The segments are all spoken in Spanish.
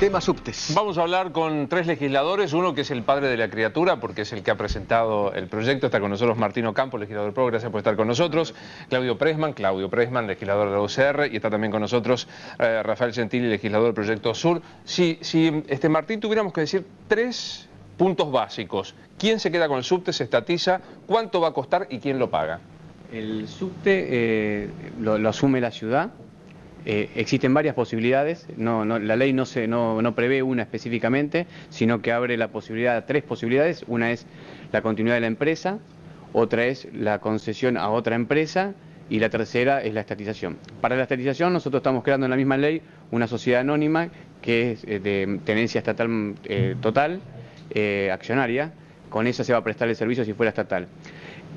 Tema subtes. Vamos a hablar con tres legisladores, uno que es el padre de la criatura, porque es el que ha presentado el proyecto. Está con nosotros Martino Campo, legislador PRO, gracias por estar con nosotros. Claudio Presman, Claudio Presman, legislador de la UCR, y está también con nosotros eh, Rafael Gentili, legislador del Proyecto Sur. Si, si este, Martín tuviéramos que decir tres puntos básicos, ¿quién se queda con el subte, se estatiza, cuánto va a costar y quién lo paga? El subte eh, lo asume la ciudad, eh, existen varias posibilidades, no, la ley no, se, no, prevé una específicamente, sino que abre la posibilidad a tres posibilidades. Una es la continuidad de la empresa, otra es la concesión a otra empresa y la tercera es la estatización. Para la estatización nosotros estamos creando en la misma ley una sociedad anónima que es eh, de tenencia estatal eh, total, accionaria, con esa se va a prestar el servicio si fuera estatal.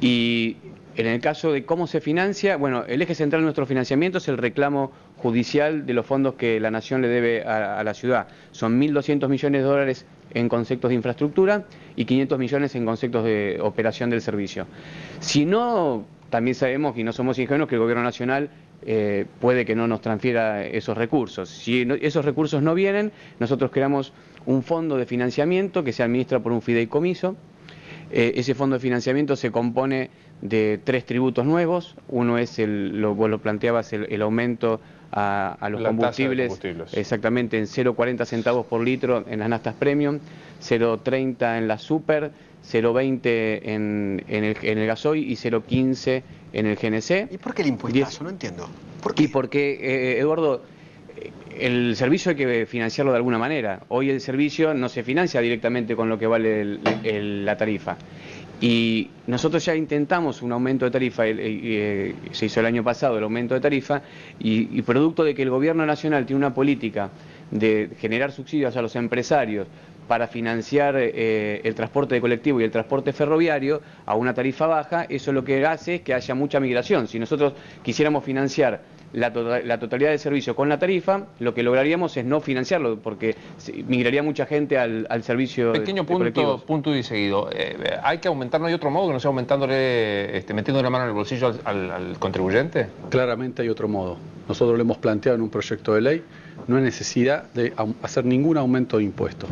Y en el caso de cómo se financia, bueno, el eje central de nuestro financiamiento es el reclamo judicial de los fondos que la Nación le debe a, la ciudad. Son 1.200 millones de dólares en conceptos de infraestructura y 500 millones en conceptos de operación del servicio. Si no, también sabemos, y no somos ingenuos, que el Gobierno Nacional eh, puede que no nos transfiera esos recursos. Si esos recursos no vienen, nosotros creamos un fondo de financiamiento que se administra por un fideicomiso. Eh, ese fondo de financiamiento se compone de tres tributos nuevos. Uno es, el, lo, vos lo planteabas, el, aumento a, los combustibles, exactamente en 0,40 centavos por litro en las nastas premium, 0,30 en la super, 0,20 en, en, el, en el gasoil y 0,15 en el GNC. ¿Y por qué el impuesto? No entiendo. ¿Por qué? Y porque, eh, Eduardo, el servicio hay que financiarlo de alguna manera. Hoy el servicio no se financia directamente con lo que vale la tarifa. Y nosotros ya intentamos un aumento de tarifa, eh, se hizo el año pasado el aumento de tarifa, y, producto de que el Gobierno Nacional tiene una política de generar subsidios a los empresarios para financiar eh, el transporte de colectivo y el transporte ferroviario a una tarifa baja, eso lo que hace es que haya mucha migración. Si nosotros quisiéramos financiar la, totalidad del servicio con la tarifa, lo que lograríamos es no financiarlo, porque migraría mucha gente al, servicio Pequeño punto, punto y seguido. Eh, ¿Hay que aumentar, no hay otro modo que no sea aumentándole, este, metiendo la mano en el bolsillo al, contribuyente? Claramente hay otro modo. Nosotros lo hemos planteado en un proyecto de ley, no hay necesidad de hacer ningún aumento de impuestos,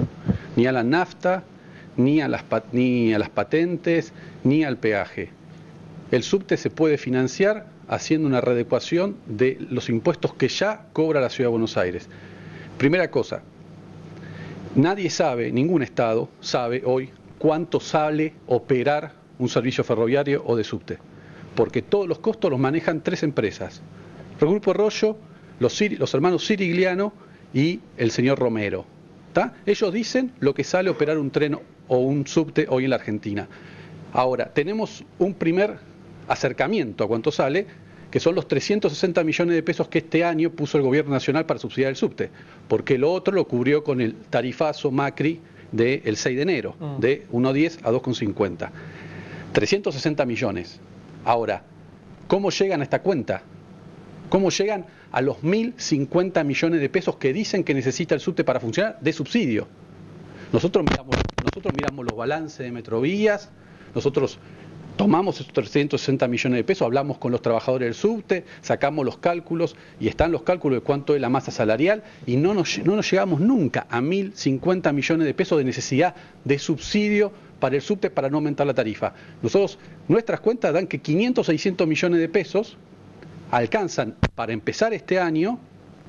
ni a la nafta, ni a las, ni a las patentes, ni al peaje. El subte se puede financiar haciendo una readecuación de los impuestos que ya cobra la Ciudad de Buenos Aires. Primera cosa, nadie sabe, ningún Estado sabe hoy cuánto sale operar un servicio ferroviario o de subte, porque todos los costos los manejan tres empresas, el Grupo Arroyo, los, los hermanos Sirigliano y el señor Romero. Ellos dicen lo que sale operar un tren o un subte hoy en la Argentina. Ahora, tenemos un primer acercamiento a cuánto sale, que son los 360 millones de pesos que este año puso el gobierno nacional para subsidiar el subte, porque lo otro lo cubrió con el tarifazo Macri del 6 de enero, mm. de 1,10 a 2,50. 360 millones. Ahora, ¿cómo llegan a esta cuenta? ¿Cómo llegan a los 1.050 millones de pesos que dicen que necesita el subte para funcionar de subsidio? Nosotros miramos, nosotros miramos los balances de Metrovías, nosotros tomamos esos 360 millones de pesos, hablamos con los trabajadores del subte, sacamos los cálculos y están los cálculos de cuánto es la masa salarial y no nos, no nos llegamos nunca a 1.050 millones de pesos de necesidad de subsidio para el subte para no aumentar la tarifa. Nosotros, nuestras cuentas dan que 500, 600 millones de pesos alcanzan para empezar este año,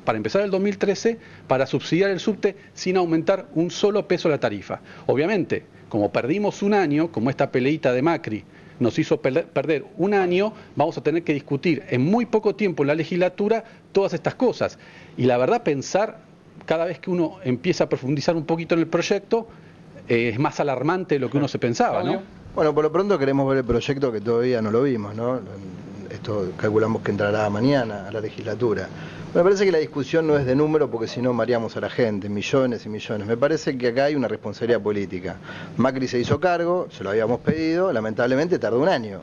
para empezar el 2013, para subsidiar el subte sin aumentar un solo peso la tarifa. Obviamente, como perdimos un año, como esta peleita de Macri, nos hizo perder un año, vamos a tener que discutir en muy poco tiempo en la legislatura todas estas cosas. Y la verdad, pensar, cada vez que uno empieza a profundizar un poquito en el proyecto, eh, es más alarmante de lo que uno se pensaba, ¿no? Bueno, por lo pronto queremos ver el proyecto que todavía no lo vimos, ¿no? Esto calculamos que entrará mañana a la legislatura. Me parece que la discusión no es de número porque si no mareamos a la gente, millones y millones. Me parece que acá hay una responsabilidad política. Macri se hizo cargo, se lo habíamos pedido, lamentablemente tardó un año.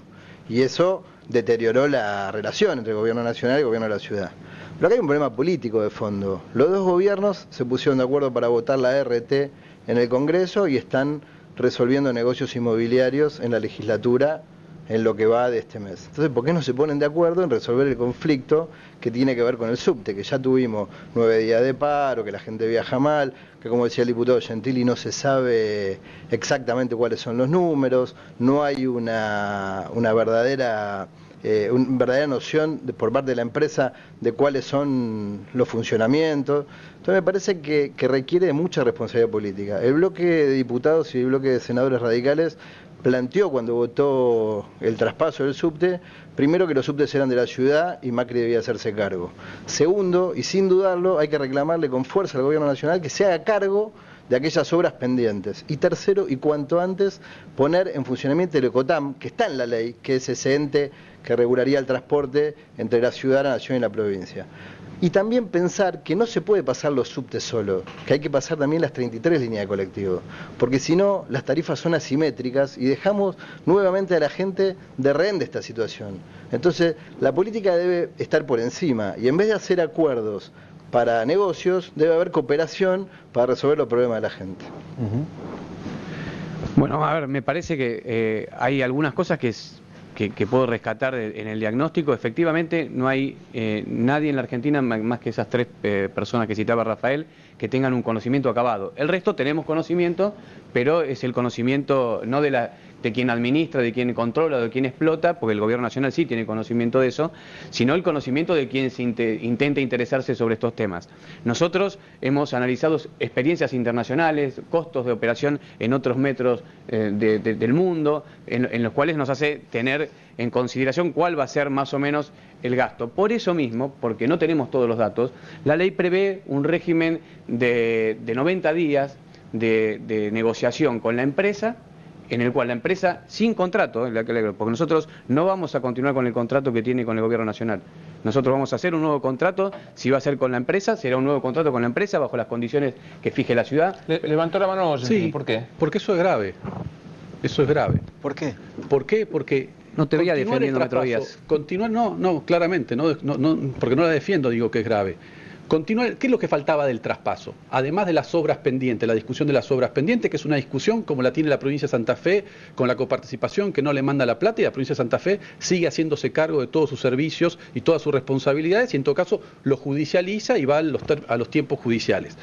Y eso deterioró la relación entre el gobierno nacional y el gobierno de la ciudad. Pero acá hay un problema político de fondo. Los dos gobiernos se pusieron de acuerdo para votar la RT en el Congreso y están resolviendo negocios inmobiliarios en la legislatura en lo que va de este mes. Entonces, ¿por qué no se ponen de acuerdo en resolver el conflicto que tiene que ver con el subte? Que ya tuvimos nueve días de paro, que la gente viaja mal, que como decía el diputado Gentili no se sabe exactamente cuáles son los números, no hay una, una verdadera... Eh, una verdadera noción por parte de la empresa de cuáles son los funcionamientos. Entonces me parece que, que requiere de mucha responsabilidad política. El bloque de diputados y el bloque de senadores radicales planteó cuando votó el traspaso del subte, primero que los subtes eran de la ciudad y Macri debía hacerse cargo. Segundo, y sin dudarlo, hay que reclamarle con fuerza al gobierno nacional que se haga cargo de aquellas obras pendientes. Y tercero, y cuanto antes, poner en funcionamiento el ECOTAM, que está en la ley, que es ese ente que regularía el transporte entre la ciudad, la nación y la provincia. Y también pensar que no se puede pasar los subtes solo, que hay que pasar también las 33 líneas de colectivo, porque si no, las tarifas son asimétricas y dejamos nuevamente a la gente de rehén de esta situación. Entonces, la política debe estar por encima y en vez de hacer acuerdos para negocios, debe haber cooperación para resolver los problemas de la gente. Bueno, a ver, me parece que eh, hay algunas cosas que es que, puedo rescatar en el diagnóstico, efectivamente no hay eh, nadie en la Argentina, más que esas tres eh, personas que citaba Rafael, que tengan un conocimiento acabado. El resto tenemos conocimiento, pero es el conocimiento no de la de quien administra, de quien controla, de quien explota, porque el gobierno nacional sí tiene conocimiento de eso, sino el conocimiento de quien se intenta interesarse sobre estos temas. Nosotros hemos analizado experiencias internacionales, costos de operación en otros metros eh, del mundo, en, los cuales nos hace tener en consideración cuál va a ser más o menos el gasto. Por eso mismo, porque no tenemos todos los datos, la ley prevé un régimen de, 90 días de negociación con la empresa en el cual la empresa, sin contrato, porque nosotros no vamos a continuar con el contrato que tiene con el gobierno nacional. Nosotros vamos a hacer un nuevo contrato, si va a ser con la empresa, será un nuevo contrato con la empresa bajo las condiciones que fije la ciudad. levantó la mano, sí, ¿por qué? Porque eso es grave. Eso es grave. ¿Por qué? ¿Por qué? Porque no te veía defendiendo Metrovías. Continuar, no, no, claramente, no, no, porque no la defiendo, digo que es grave. Continuar, ¿qué es lo que faltaba del traspaso? Además de las obras pendientes, la discusión de las obras pendientes, que es una discusión como la tiene la provincia de Santa Fe, con la coparticipación que no le manda la plata y la provincia de Santa Fe sigue haciéndose cargo de todos sus servicios y todas sus responsabilidades y en todo caso lo judicializa y va a los, a los tiempos judiciales.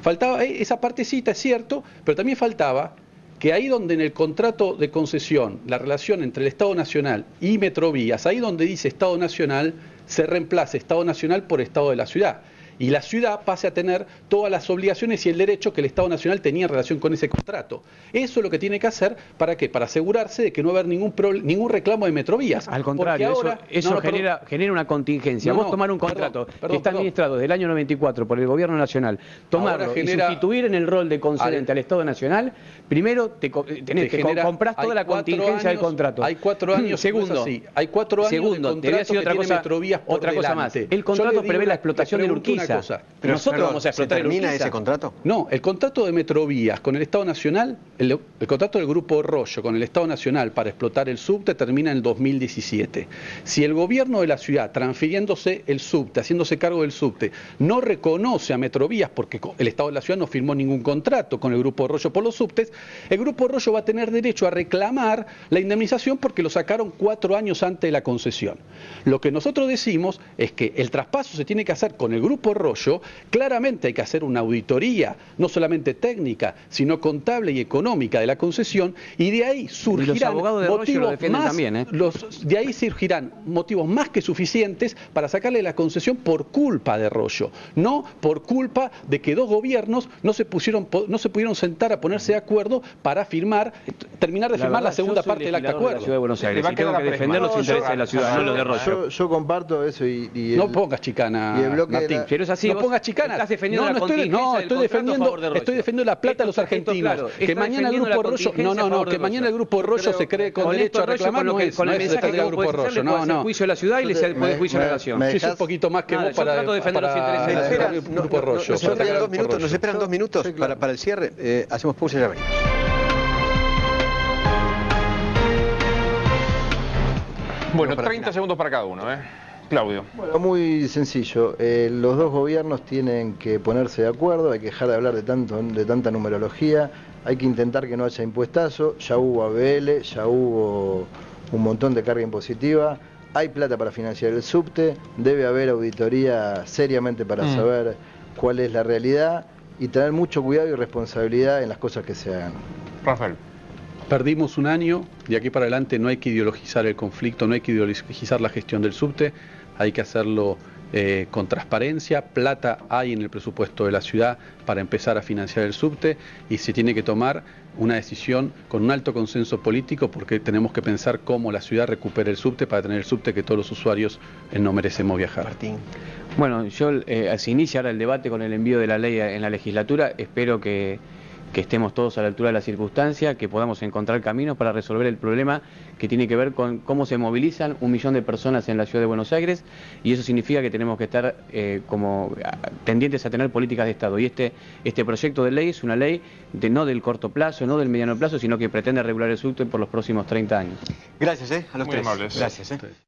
Faltaba eh, esa partecita, es cierto, pero también faltaba que ahí donde en el contrato de concesión, la relación entre el Estado Nacional y Metrovías, ahí donde dice Estado Nacional, se reemplace Estado Nacional por Estado de la Ciudad y la ciudad pase a tener todas las obligaciones y el derecho que el Estado Nacional tenía en relación con ese contrato. Eso es lo que tiene que hacer para qué? Para asegurarse de que no va a haber ningún ningún reclamo de Metrovías. Al contrario, eso, genera, genera una contingencia. Vos tomar un contrato que está administrado desde el año 94 por el Gobierno Nacional, tomarlo y sustituir en el rol de concedente al, Estado Nacional, primero te, tenés, que compras toda la contingencia del contrato. Hay cuatro años, segundo, hay cuatro años segundo, te voy a decir otra cosa, otra cosa más. El contrato prevé la explotación de Urquiza pero nosotros vamos a explotar ¿se termina ese contrato? No, el contrato de Metrovías con el Estado Nacional, el, contrato del Grupo Rollo con el Estado Nacional para explotar el subte termina en el 2017. Si el gobierno de la ciudad, transfiriéndose el subte, haciéndose cargo del subte, no reconoce a Metrovías porque el Estado de la ciudad no firmó ningún contrato con el Grupo Rollo por los subtes, el Grupo Rollo va a tener derecho a reclamar la indemnización porque lo sacaron cuatro años antes de la concesión. Lo que nosotros decimos es que el traspaso se tiene que hacer con el Grupo Rollo, claramente hay que hacer una auditoría, no solamente técnica, sino contable y económica de la concesión, y de ahí surgirán motivos más, ¿eh? de ahí surgirán motivos más que suficientes para sacarle la concesión por culpa de Rollo, no por culpa de que dos gobiernos no se pusieron, no se pudieron sentar a ponerse de acuerdo para firmar, terminar de firmar la segunda parte del acta acuerdo. De Buenos Aires, y tengo que defender los intereses de la ciudad, no los de Rollo. Yo, comparto eso y, no pongas chicana, Martín. Pero es así. No pongas chicanas. Estás defendiendo no, no estoy, no, estoy defendiendo, estoy defendiendo la plata de los argentinos. que mañana el grupo Rollo, no, no, no, que mañana el grupo Rollo se cree con derecho a reclamar con el mensaje grupo Rollo, no, no. juicio de la ciudad y le puede juicio de la nación. Un poquito más que vos para defender los intereses del grupo Rollo. Nos esperan dos minutos para el cierre. Hacemos pausa y ya venimos. Bueno, 30 segundos para cada uno, ¿eh? Claudio. Bueno, muy sencillo. Eh, los dos gobiernos tienen que ponerse de acuerdo, hay que dejar de hablar de, tanto, de tanta numerología, hay que intentar que no haya impuestazo, ya hubo ABL, ya hubo un montón de carga impositiva, hay plata para financiar el subte, debe haber auditoría seriamente para mm. saber cuál es la realidad y tener mucho cuidado y responsabilidad en las cosas que se hagan. Rafael. Perdimos un año, de aquí para adelante no hay que ideologizar el conflicto, no hay que ideologizar la gestión del subte, hay que hacerlo eh, con transparencia, plata hay en el presupuesto de la ciudad para empezar a financiar el subte y se tiene que tomar una decisión con un alto consenso político porque tenemos que pensar cómo la ciudad recupera el subte para tener el subte que todos los usuarios eh, no merecemos viajar. Martín. Bueno, yo eh, se inicia ahora el debate con el envío de la ley en la legislatura, espero que que estemos todos a la altura de la circunstancia, que podamos encontrar caminos para resolver el problema que tiene que ver con cómo se movilizan un millón de personas en la ciudad de Buenos Aires y eso significa que tenemos que estar eh, como tendientes a tener políticas de Estado. Y este, este proyecto de ley es una ley de, no del corto plazo, no del mediano plazo, sino que pretende regular el subte por los próximos 30 años. Gracias, eh, a los Muy tres. Amables. Gracias. Eh.